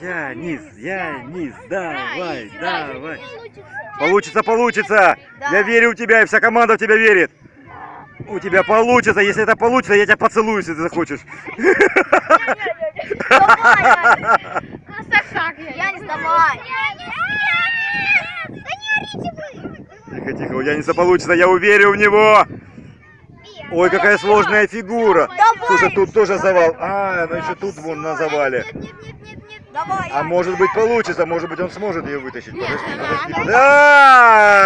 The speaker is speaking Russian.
Янис, Янис, давай, Играй, давай. получится. Получится, получится. Я верю в тебя, и вся команда в тебя верит. У тебя получится. Если это получится, я тебя поцелую, если ты захочешь. Я не сдавай. Тихо, тихо, у Яниса получится, я уверен в него. Ой, какая сложная фигура. Давай. Слушай, тут тоже завал. А, ну еще тут вон на завале. Давай. А может быть получится, может быть он сможет ее вытащить. Подожди, подожди. Да!